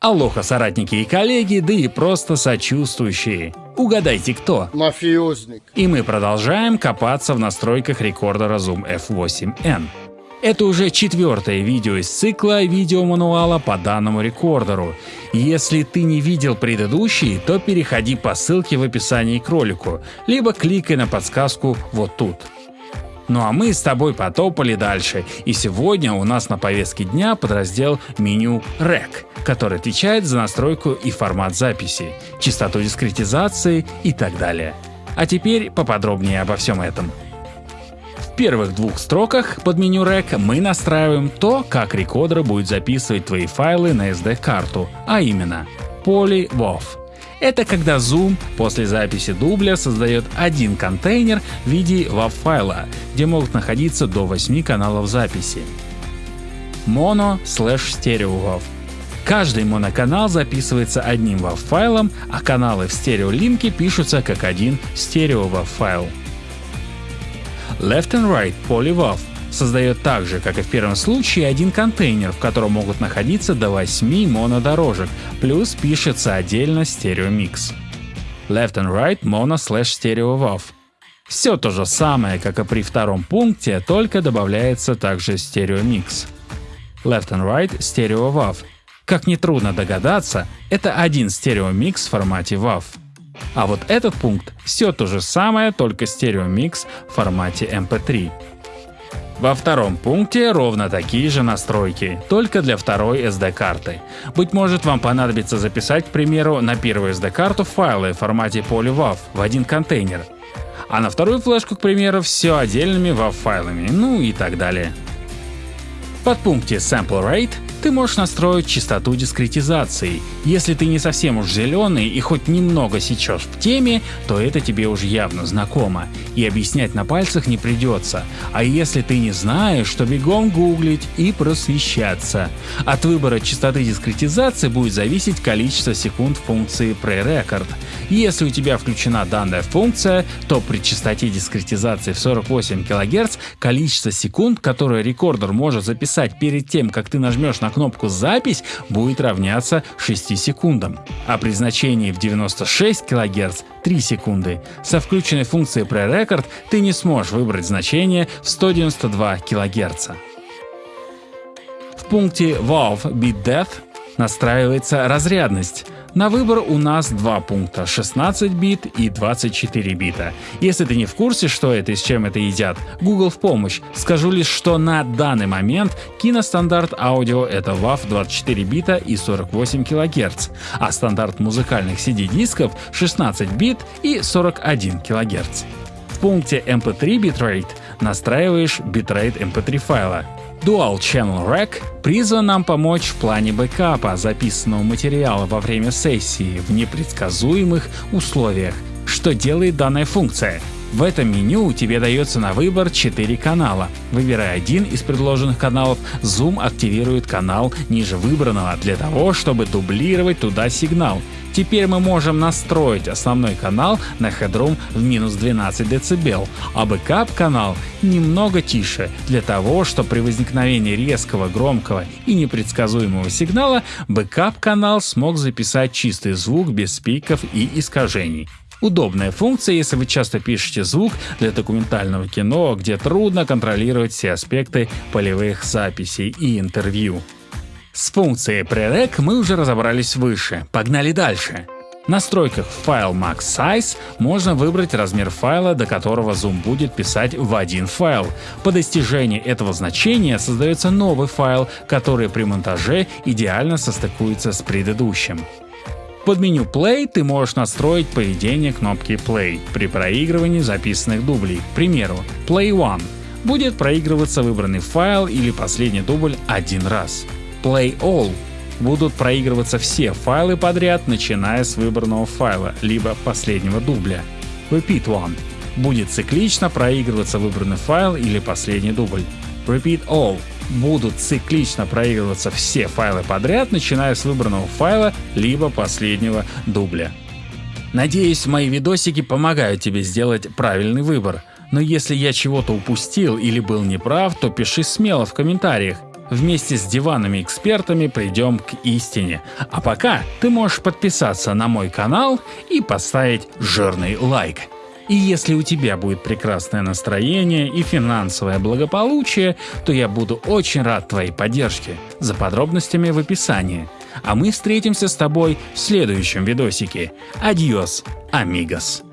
Алоха, соратники и коллеги, да и просто сочувствующие. Угадайте кто? Мафиозник. И мы продолжаем копаться в настройках рекордера Zoom F8N. Это уже четвертое видео из цикла видеомануала по данному рекордеру. Если ты не видел предыдущий, то переходи по ссылке в описании к ролику, либо кликай на подсказку вот тут. Ну а мы с тобой потопали дальше, и сегодня у нас на повестке дня подраздел меню REC, который отвечает за настройку и формат записи, частоту дискретизации и так далее. А теперь поподробнее обо всем этом. В первых двух строках под меню REC мы настраиваем то, как рекодер будет записывать твои файлы на SD-карту, а именно PolyWAV. Это когда Zoom после записи дубля создает один контейнер в виде WAV файла, где могут находиться до 8 каналов записи. Mono slash stereo WAV. Каждый моноканал записывается одним WAV файлом, а каналы в стереолинке пишутся как один стерео WAV файл. Left and Right PolyWAV создает так же, как и в первом случае, один контейнер, в котором могут находиться до 8 монодорожек, плюс пишется отдельно стереомикс. Left and Right Mono Slash Stereo WAV. Все то же самое, как и при втором пункте, только добавляется также стереомикс. Left and Right Stereo WAV. Как нетрудно догадаться, это один стереомикс в формате WAV. А вот этот пункт все то же самое, только стереомикс в формате MP3. Во втором пункте ровно такие же настройки, только для второй SD-карты. Быть может вам понадобится записать, к примеру, на первую SD-карту файлы в формате PolyWAV в один контейнер, а на вторую флешку, к примеру, все отдельными WAV файлами, ну и так далее. В подпункте Sample Rate ты можешь настроить частоту дискретизации. Если ты не совсем уж зеленый и хоть немного сечешь в теме, то это тебе уже явно знакомо, и объяснять на пальцах не придется. А если ты не знаешь, то бегом гуглить и просвещаться. От выбора частоты дискретизации будет зависеть количество секунд функции PreRecord. Если у тебя включена данная функция, то при частоте дискретизации в 48 кГц количество секунд, которое рекордер может записать перед тем, как ты нажмешь на на кнопку «Запись» будет равняться 6 секундам, а при значении в 96 кГц 3 секунды. Со включенной функцией Pre-Record ты не сможешь выбрать значение в 192 кГц. В пункте Valve Beat Death настраивается разрядность. На выбор у нас два пункта 16 бит и 24 бита. Если ты не в курсе, что это и с чем это едят, Google в помощь. Скажу лишь, что на данный момент киностандарт аудио это WAV 24 бита и 48 кГц, а стандарт музыкальных CD-дисков 16 бит и 41 кГц. В пункте MP3 bitrate настраиваешь битрейт MP3 файла. Dual Channel Rec призван нам помочь в плане бэкапа записанного материала во время сессии в непредсказуемых условиях. Что делает данная функция? В этом меню тебе дается на выбор 4 канала. Выбирая один из предложенных каналов, Zoom активирует канал ниже выбранного для того, чтобы дублировать туда сигнал. Теперь мы можем настроить основной канал на headroom в минус 12 дБ, а бэкап канал немного тише, для того, чтобы при возникновении резкого, громкого и непредсказуемого сигнала бэкап канал смог записать чистый звук без пиков и искажений. Удобная функция, если вы часто пишете звук для документального кино, где трудно контролировать все аспекты полевых записей и интервью. С функцией Prerec мы уже разобрались выше, погнали дальше. В настройках File Max Size можно выбрать размер файла, до которого Zoom будет писать в один файл. По достижении этого значения создается новый файл, который при монтаже идеально состыкуется с предыдущим. Под меню Play ты можешь настроить поведение кнопки Play при проигрывании записанных дублей. К примеру, Play One будет проигрываться выбранный файл или последний дубль один раз. Play All будут проигрываться все файлы подряд, начиная с выбранного файла, либо последнего дубля. Repeat One будет циклично проигрываться выбранный файл или последний дубль. Repeat All будут циклично проигрываться все файлы подряд, начиная с выбранного файла либо последнего дубля. Надеюсь, мои видосики помогают тебе сделать правильный выбор. Но если я чего-то упустил или был неправ, то пиши смело в комментариях. вместе с диванными экспертами придем к истине. А пока ты можешь подписаться на мой канал и поставить жирный лайк. И если у тебя будет прекрасное настроение и финансовое благополучие, то я буду очень рад твоей поддержке. За подробностями в описании. А мы встретимся с тобой в следующем видосике. Адьос, амигос.